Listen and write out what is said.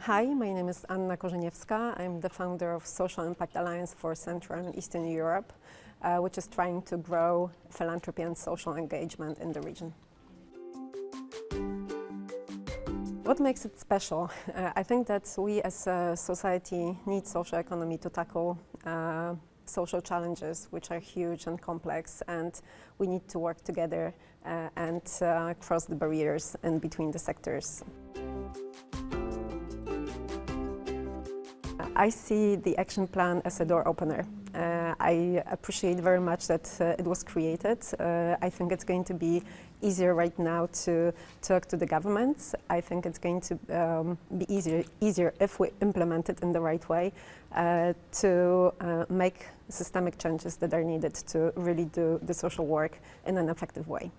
Hi, my name is Anna Korzeniewska. I'm the founder of Social Impact Alliance for Central and Eastern Europe, uh, which is trying to grow philanthropy and social engagement in the region. What makes it special? Uh, I think that we as a society need social economy to tackle uh, social challenges which are huge and complex and we need to work together uh, and uh, cross the barriers in between the sectors. I see the action plan as a door opener. Uh, I appreciate very much that uh, it was created. Uh, I think it's going to be easier right now to talk to the governments. I think it's going to um, be easier, easier if we implement it in the right way uh, to uh, make systemic changes that are needed to really do the social work in an effective way.